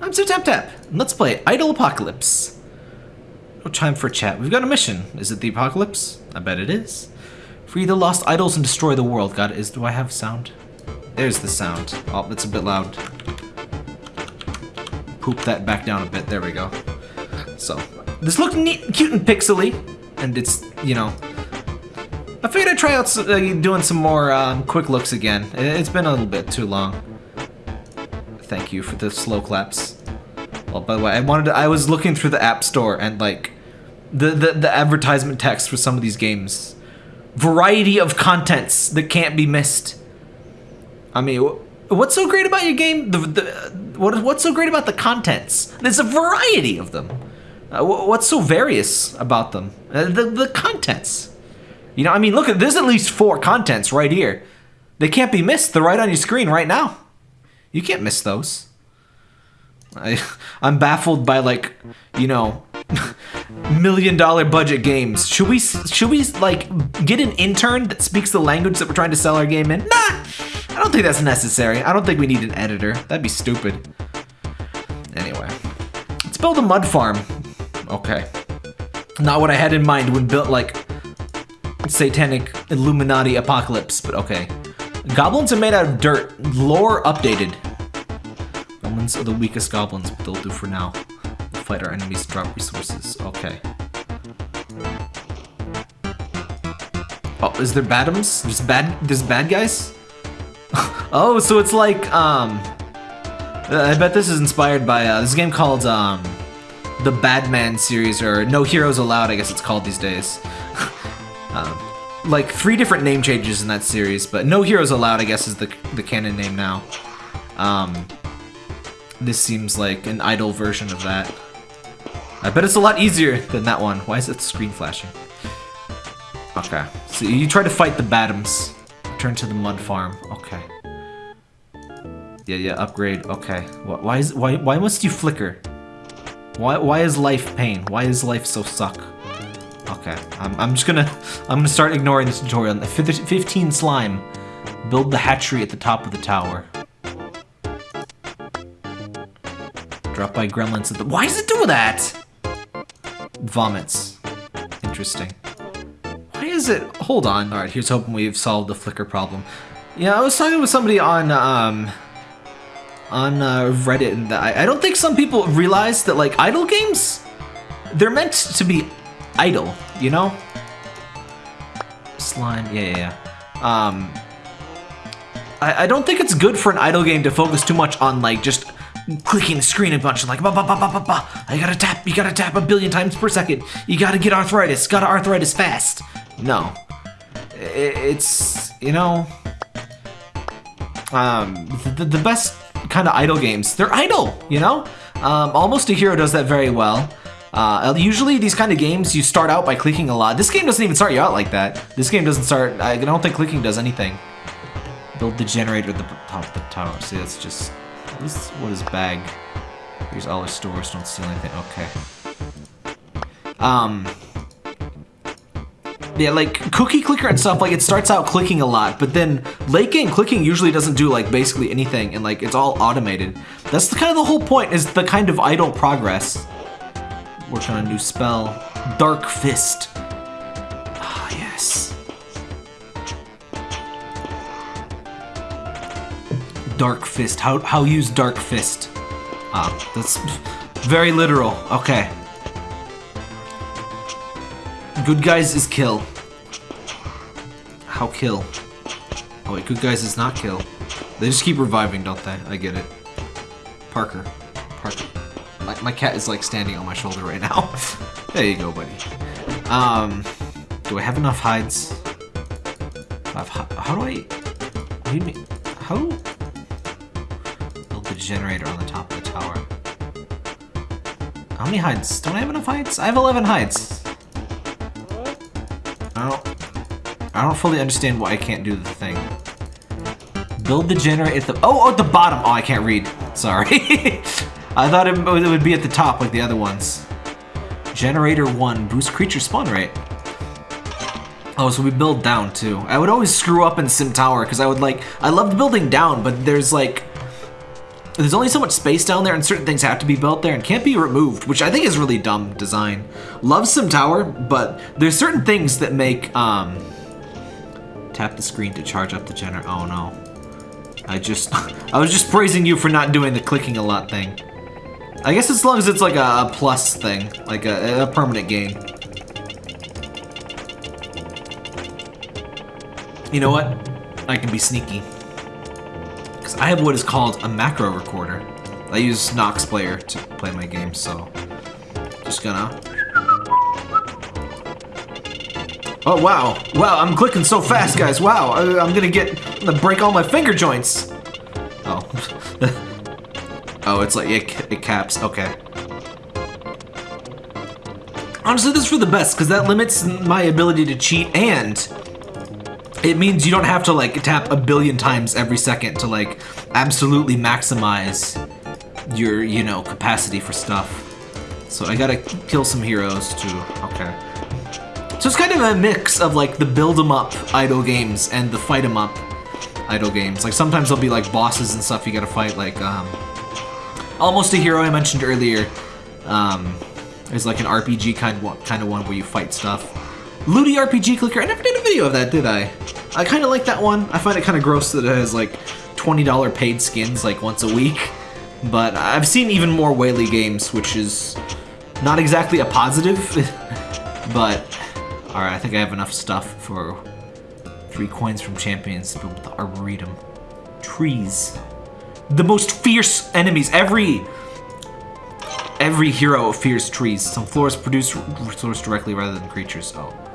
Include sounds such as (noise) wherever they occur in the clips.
I'm Sir Tap Tap, and let's play Idle Apocalypse. No time for chat. We've got a mission. Is it the apocalypse? I bet it is. Free the lost idols and destroy the world. God, is do I have sound? There's the sound. Oh, it's a bit loud. Poop that back down a bit. There we go. So, this looked neat, cute and pixely, and it's, you know, I figured I'd try out uh, doing some more um, quick looks again. It's been a little bit too long. Thank you for the slow claps. Well, by the way, I wanted to, I was looking through the App Store and like the, the the advertisement text for some of these games. Variety of contents that can't be missed. I mean, what's so great about your game? The, the what what's so great about the contents? There's a variety of them. Uh, what's so various about them? Uh, the the contents. You know, I mean, look at there's at least four contents right here. They can't be missed. They're right on your screen right now. You can't miss those. I, I'm baffled by like, you know, (laughs) million dollar budget games. Should we should we like get an intern that speaks the language that we're trying to sell our game in? Nah, I don't think that's necessary. I don't think we need an editor. That'd be stupid. Anyway, let's build a mud farm. Okay, not what I had in mind when built like satanic Illuminati apocalypse, but okay. Goblins are made out of dirt. Lore updated. Goblins are the weakest goblins, but they'll do for now. We'll fight our enemies, drop resources. Okay. Oh, is there badums? There's bad. There's bad guys. (laughs) oh, so it's like um. I bet this is inspired by uh, this game called um, the Badman series or No Heroes Allowed. I guess it's called these days. (laughs) um, like three different name changes in that series, but No Heroes Allowed, I guess, is the the canon name now. Um, this seems like an idle version of that. I bet it's a lot easier than that one. Why is it screen flashing? Okay, so you try to fight the Badums. Turn to the mud farm. Okay. Yeah, yeah, upgrade. Okay. Wh- Why is why why must you flicker? Why why is life pain? Why is life so suck? Okay, I'm, I'm just gonna I'm gonna start ignoring this tutorial. Fif- 15 slime. Build the hatchery at the top of the tower. Drop by gremlins at the. Why does it do that? Vomits. Interesting. Why is it? Hold on. All right, here's hoping we've solved the flicker problem. Yeah, I was talking with somebody on um on uh, Reddit, and I, I don't think some people realize that like idle games, they're meant to be idle. You know? Slime. Yeah, yeah, yeah. Um. I, I don't think it's good for an idle game to focus too much on like just clicking the screen a bunch like ba ba ba ba ba ba. I gotta tap, you gotta tap a billion times per second. You gotta get arthritis, gotta arthritis fast. No, it's you know, um, the, the best kind of idle games. They're idle, you know. Um, Almost a Hero does that very well. Uh, usually these kind of games you start out by clicking a lot. This game doesn't even start you out like that. This game doesn't start. I don't think clicking does anything. Build the generator at the top of the tower. See, that's just. What is, what is bag? Here's all our stores. Don't steal anything. Okay. Um. Yeah, like cookie clicker and stuff. Like it starts out clicking a lot, but then late game clicking usually doesn't do like basically anything, and like it's all automated. That's the kind of the whole point. Is the kind of idle progress. Working on a new spell. Dark Fist. Dark Fist. How how use Dark Fist? Ah, that's very literal. Okay. Good guys is kill. How kill? Oh wait, good guys is not kill. They just keep reviving, don't they? I get it. Parker. Parker. My, my cat is like standing on my shoulder right now. (laughs) there you go, buddy. Um, do I have enough hides? I've, how do I? What do you mean? How? Generator on the top of the tower. How many hides? Don't I have enough hides? I have 11 hides. I don't. I don't fully understand why I can't do the thing. Build the generator at the. Oh, oh, at the bottom. Oh, I can't read. Sorry. (laughs) I thought it, it would be at the top like the other ones. Generator one boost creature spawn rate. Oh, so we build down too. I would always screw up in Sim Tower because I would like I loved building down, but there's like there's only so much space down there and certain things have to be built there and can't be removed, which I think is really dumb design. Love SimTower, but there's certain things that make, um, tap the screen to charge up the generator. Oh no. I just, (laughs) I was just praising you for not doing the clicking a lot thing. I guess as long as it's like a, a plus thing, like a, a permanent gain. You know what? I can be sneaky. I have what is called a macro recorder. I use Nox Player to play my games, so... Just gonna... Oh, wow. Wow, I'm clicking so fast, guys. Wow, I, am gonna get... I'm gonna break all my finger joints. Oh. (laughs) oh, it's like... It, it caps. Okay. Honestly, this is for the best, because that limits my ability to cheat, and it means you don't have to like tap a billion times every second to like absolutely maximize your, you know, capacity for stuff. So I gotta kill some heroes too. Okay. So it's kind of a mix of like the build 'em up idle games and the fight 'em up idle games. Like sometimes there'll be like bosses and stuff you gotta fight like um Almost a Hero I mentioned earlier. Um is like an RPG kind of kind of one where you fight stuff. Ludi RPG Clicker, I never did a video of that, did I? I kind of like that one. I find it kind of gross that it has like $20 paid skins like once a week. But I've seen even more Whaley games, which is not exactly a positive. (laughs) but, alright, I think I have enough stuff for three coins from champions to build the Arboretum. Trees. The most fierce enemies. Every every hero fears trees. Some floors produce resource directly rather than creatures. Oh.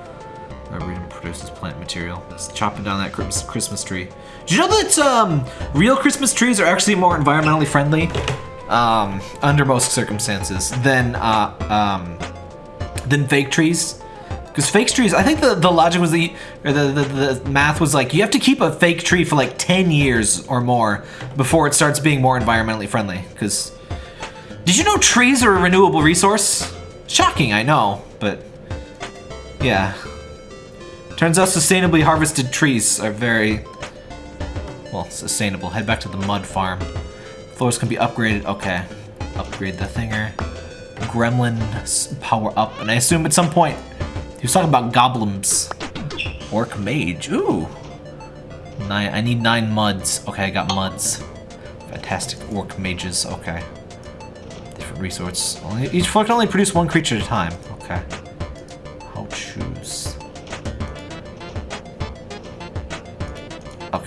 Arboretum produces plant material. It's chopping down that Christmas tree. Did you know that um, real Christmas trees are actually more environmentally friendly um, under most circumstances than uh, um, than fake trees? Because fake trees, I think the, the logic was the, or the, the, the math was like, you have to keep a fake tree for like 10 years or more before it starts being more environmentally friendly. Because, did you know trees are a renewable resource? Shocking, I know, but yeah. Turns out sustainably harvested trees are very, well, sustainable. Head back to the mud farm. Floors can be upgraded. Okay. Upgrade the thinger. Gremlin power up. And I assume at some point he was talking about goblins. Orc mage. Ooh. Nine. I need nine muds. Okay, I got muds. Fantastic orc mages. Okay. Different resources. Only, each floor can only produce one creature at a time. Okay. How choose.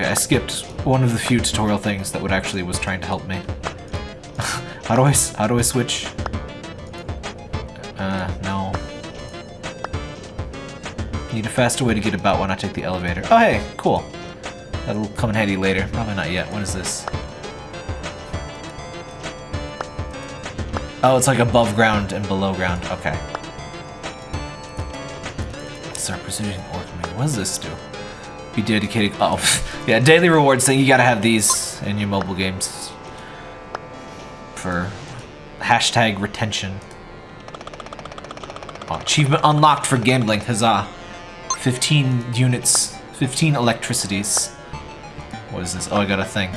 Okay, I skipped one of the few tutorial things that would actually was trying to help me. (laughs) how do I how do I switch? Uh, no. Need a faster way to get about when I take the elevator. Oh hey, cool. That'll come in handy later. Probably not yet. What is this? Oh, it's like above ground and below ground. Okay. Start pursuing orc What does this do? Be dedicated. Oh, (laughs) yeah, daily rewards thing. You gotta have these in your mobile games for hashtag retention. Oh, achievement unlocked for gambling. Huzzah! 15 units, 15 electricities. What is this? Oh, I got a thing.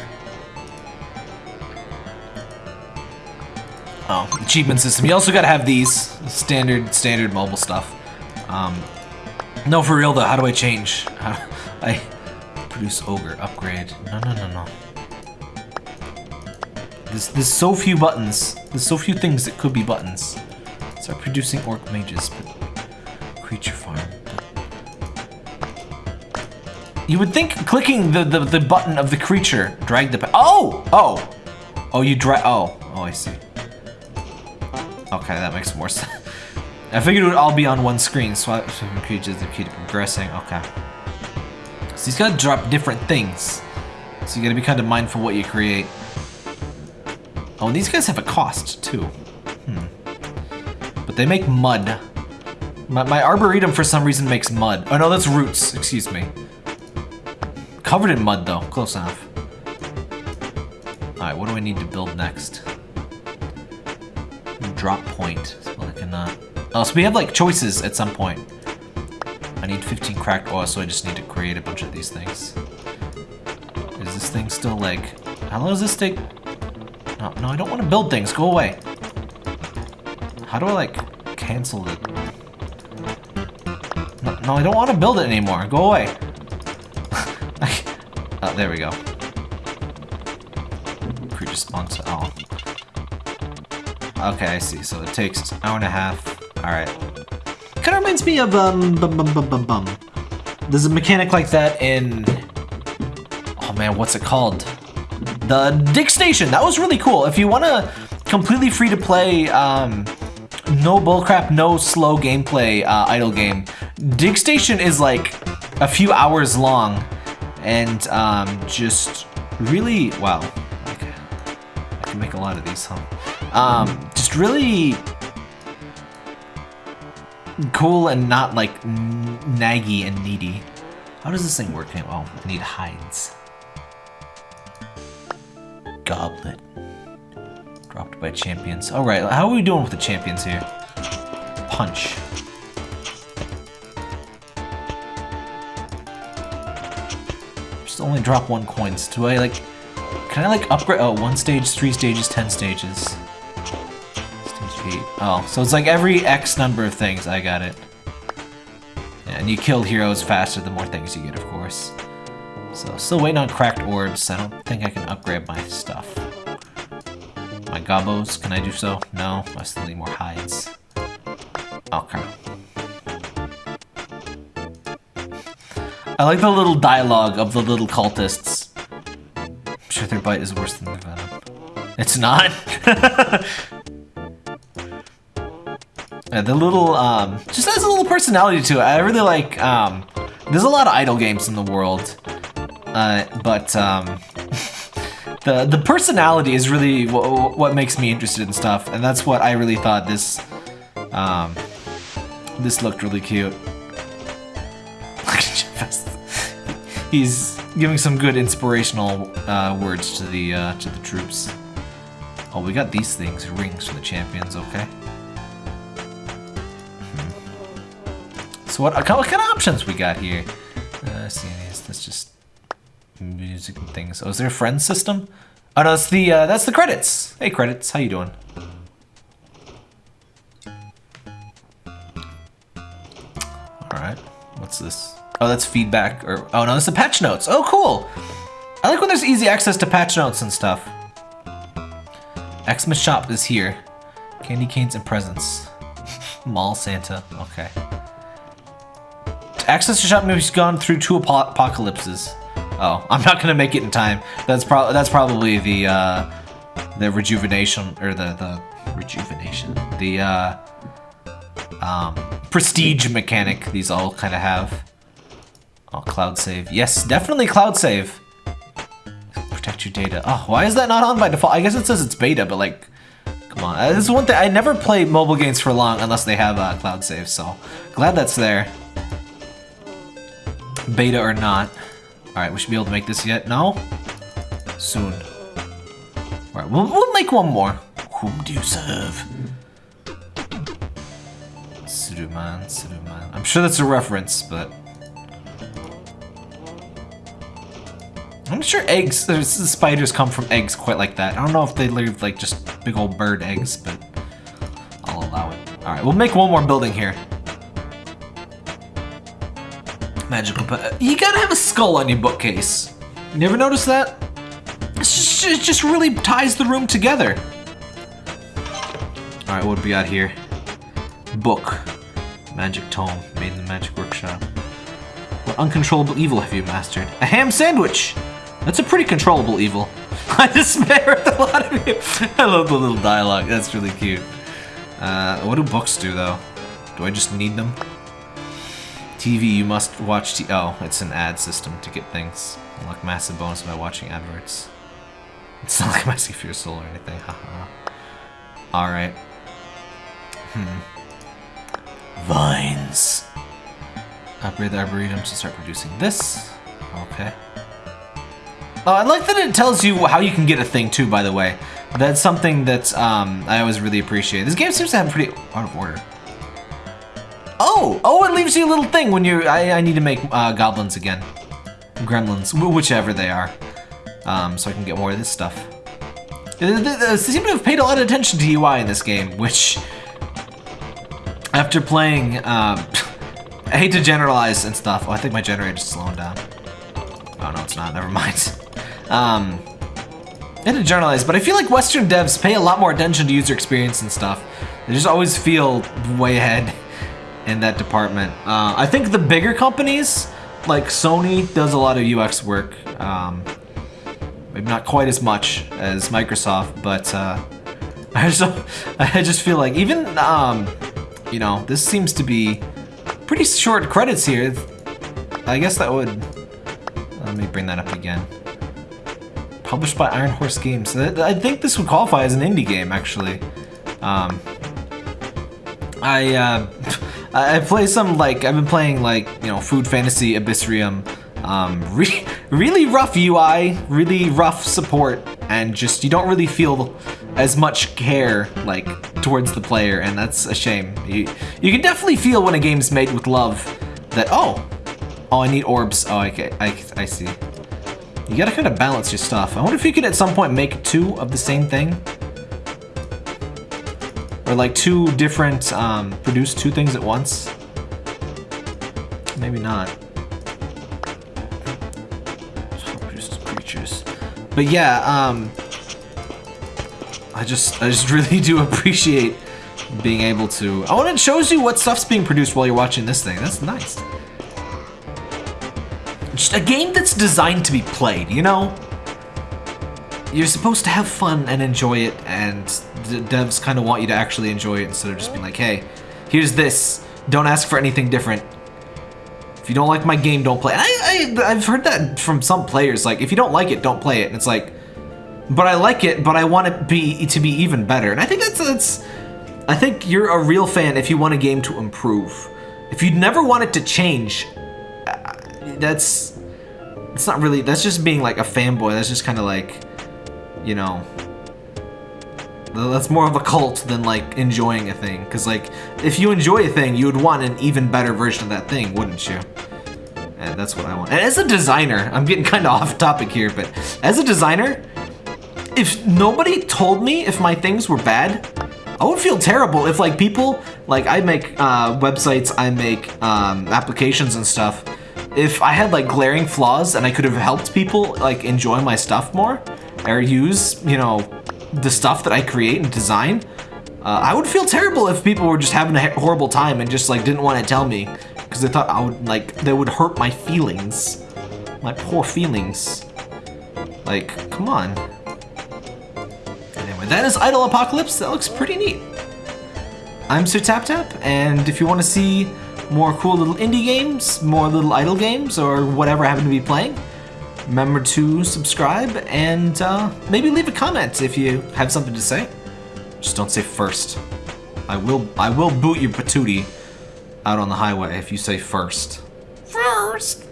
Oh, achievement system. You also gotta have these standard, standard mobile stuff. Um, no, for real though. How do I change? (laughs) I produce ogre upgrade. No, no, no, no. There's, there's so few buttons. There's so few things that could be buttons. Start producing orc mages, but creature farm. You would think clicking the, the, the button of the creature drag the... Oh! Oh! Oh, you drag... Oh. Oh, I see. Okay, that makes more (laughs) sense. I figured it would all be on one screen, so creatures that keep progressing. Okay. So he's to drop different things. So you got to be kind of mindful what you create. Oh, and these guys have a cost, too. Hmm. But they make mud. My, my Arboretum, for some reason, makes mud. Oh, no, that's roots. Excuse me. Covered in mud, though. Close enough. Alright, what do I need to build next? Drop point. So I. Oh, so we have, like, choices at some point. I need 15 cracked oil, so I just need to create a bunch of these things. Is this thing still like... How long does this take? No, no, I don't want to build things. Go away. How do I, like, cancel it? No, no I don't want to build it anymore. Go away. (laughs) oh, there we go. Creature spawns. Oh. Okay, I see. So it takes an hour and a half. Alright. Reminds me of, um, bum, bum, bum, bum, bum. There's a mechanic like that in... Oh man, what's it called? The Dig Station. That was really cool. If you want to completely free to play, um, no bullcrap, no slow gameplay uh, idle game, Dig Station is like a few hours long and um, just really, wow. Okay. I can make a lot of these, huh? Um, just really cool and not like naggy and needy. How does this thing work? Oh, I need hides. Goblet. Dropped by champions. Alright, how are we doing with the champions here? Punch. Just only drop one coins. Do I like... Can I like upgrade... Oh, one stage, three stages, ten stages. Oh, so it's like every X number of things. I got it. Yeah, and you kill heroes faster the more things you get, of course. So, still waiting on cracked orbs. I don't think I can upgrade my stuff. My gobos, can I do so? No, I still need more hides. Oh, okay. I like the little dialogue of the little cultists. I'm sure their bite is worse than their venom. It's not? (laughs) Yeah, the little, um, just has a little personality to it. I really like, um, there's a lot of idle games in the world, uh, but, um, (laughs) the, the personality is really what makes me interested in stuff, and that's what I really thought this, um, this looked really cute. (laughs) He's giving some good inspirational, uh, words to the, uh, to the troops. Oh, we got these things, rings for the champions, okay. So what, what kind of options we got here? Uh, see, that's just music and things. Oh, is there a friend system? Oh no, that's the uh, that's the credits. Hey, credits, how you doing? All right, what's this? Oh, that's feedback. Or oh no, that's the patch notes. Oh, cool. I like when there's easy access to patch notes and stuff. Xmas shop is here. Candy canes and presents. (laughs) Mall Santa. Okay. Access to shop has gone through two ap apocalypses. Oh, I'm not gonna make it in time. That's probably that's probably the uh, the rejuvenation or the the rejuvenation the uh, um, prestige mechanic. These all kind of have. Oh, cloud save. Yes, definitely cloud save. Protect your data. Oh, why is that not on by default? I guess it says it's beta, but like, come on. Uh, this is one thing. I never play mobile games for long unless they have uh, cloud save. So glad that's there beta or not. Alright, we should be able to make this yet. No? Soon. Alright, we'll, we'll make one more. Whom do you serve? Saruman, Saruman. I'm sure that's a reference, but... I'm sure eggs, spiders come from eggs quite like that. I don't know if they leave like just big old bird eggs, but I'll allow it. Alright, we'll make one more building here. Magical You gotta have a skull on your bookcase. You never noticed that? Just, it just really ties the room together. Alright, what do we got here? Book. Magic tome. Made in the magic workshop. What uncontrollable evil have you mastered? A ham sandwich! That's a pretty controllable evil. (laughs) I despair at a lot of you. (laughs) I love the little dialogue. That's really cute. Uh, what do books do, though? Do I just need them? TV, you must watch t Oh, it's an ad system to get things. Unlock massive bonus by watching adverts. It's not (laughs) like for your soul or anything, haha. Alright. Hmm. Vines. Upgrade the Arboretum to start producing this. Okay. Oh, I like that it tells you how you can get a thing too, by the way. That's something that um, I always really appreciate. This game seems to have pretty out of order. Oh! Oh, it leaves you a little thing when you're... I, I need to make uh, goblins again. Gremlins, whichever they are. Um, so I can get more of this stuff. They, they- seem to have paid a lot of attention to UI in this game, which, after playing, um, (laughs) I hate to generalize and stuff. Oh, I think my generator's slowing down. Oh no, it's not. Never mind. (laughs) Um, I hate to generalize, but I feel like Western devs pay a lot more attention to user experience and stuff. They just always feel way ahead (laughs) in that department. Uh, I think the bigger companies, like Sony, does a lot of UX work. Um, maybe not quite as much as Microsoft, but uh, (laughs) I just I just feel like even um, you know this seems to be pretty short credits here. I guess that would let me bring that up again. Published by Iron Horse Games. I think this would qualify as an indie game actually. Um, I uh, (laughs) I I play some like I've been playing like you know Food Fantasy Abyssrium. Um, (laughs) re- really rough UI, really rough support, and just you don't really feel as much care like towards the player, and that's a shame. You you can definitely feel when a game's made with love that oh oh I need orbs. Oh okay I I see. You gotta kind of balance your stuff. I wonder if you could at some point make two of the same thing. Or like two different, um, produce two things at once. Maybe not. Creatures. But yeah, um, I just, I just (laughs) really do appreciate being able to. Oh, and it shows you what stuff's being produced while you're watching this thing. That's nice. Just a game that's designed to be played, you know? You're supposed to have fun and enjoy it, and the devs kind of want you to actually enjoy it instead of just being like, hey, here's this. Don't ask for anything different. If you don't like my game, don't play. I, I, I've heard that from some players. Like, if you don't like it, don't play it. And it's like, but I like it, but I want it be to be even better. And I think that's that's. I think you're a real fan if you want a game to improve. If you never want it to change, uh, that's it's not really. That's just being like a fanboy. That's just kind of like, you know. That's more of a cult than like enjoying a thing. Because like, if you enjoy a thing, you would want an even better version of that thing, wouldn't you? And that's what I want. And as a designer, I'm getting (laughs) kind of off topic here, but as a designer, if nobody told me if my things were bad, I would feel terrible if like people, like I make uh, websites, I make um, applications and stuff. If I had like glaring flaws and I could have helped people like enjoy my stuff more or use, you know, the stuff that I create and design, uh, I would feel terrible if people were just having a horrible time and just like didn't want to tell me because they thought I would like they would hurt my feelings, my poor feelings. Like, come on. Anyway, that is Idle Apocalypse. That looks pretty neat. I'm Sir Tap Tap, and if you want to see more cool little indie games, more little idle games, or whatever I happen to be playing, remember to subscribe and uh, maybe leave a comment if you have something to say. Just don't say first. I will I will boot your patootie out on the highway if you say first. First.